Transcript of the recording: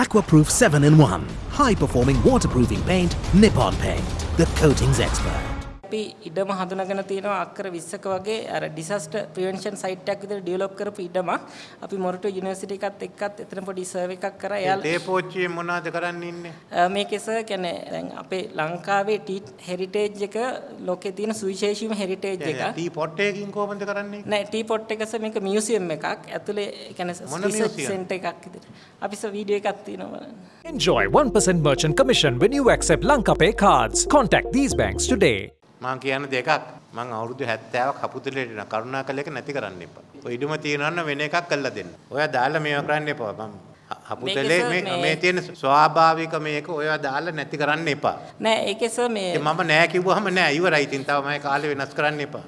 Aquaproof 7 in 1. High performing waterproofing paint, Nippon Paint. The coatings expert. අපි ඉඩම හඳුනාගෙන තියෙනවා අක්කර 20ක වගේ අර ඩිසාස්ටර් ප්‍රිවෙන්ෂන් සයිට් එකක් විතර ඩෙවලොප් කරපු ඉඩම අපි මොරටු යුනිවර්සිටි එකත් එක්කත් එතන පොඩි සර්ව් එකක් කරා එයාලා ඒ පෝච්චියෙන් මොනවද කරන්න ඉන්නේ? මේකේ සර් කියන්නේ දැන් අපේ ලංකාවේ ටී හෙරිටේජ් එක ලෝකේ තියෙන සුවිශේෂීම හෙරිටේජ් එක ටී පොට් එකකින් කොහොමද කරන්නේ? නෑ ටී පොට් එක සර් මේක මියුසියම් එකක් ඇතුලේ ඒ කියන්නේ museum? සෙන්ටර් එකක් විදිහට අපි සර් වීඩියෝ එකක් තියෙනවා බලන්න Enjoy 1% merchant commission when you accept Lankapay cards. Contact these banks today. මං කියන දෙකක් මං අවුරුදු 70ක් හපුතුලේට යන කරුණාකර එක නැති කරන්න එපා. ඔය ඉඩම තියනවා නම් වෙන එකක් කරලා දෙන්න. ඔයා දාලා මේවා කරන්න එපා. මම හපුතලේ මේ මේ- තියෙන ස්වාභාවික මේක ඔයා දාලා නැති කරන්න එපා. නෑ ඒකේ සර් මේ මම නෑ කිව්වහම නෑ ඉවරයි. ඉතින් තව මම කාලේ වෙනස් කරන්න එපා.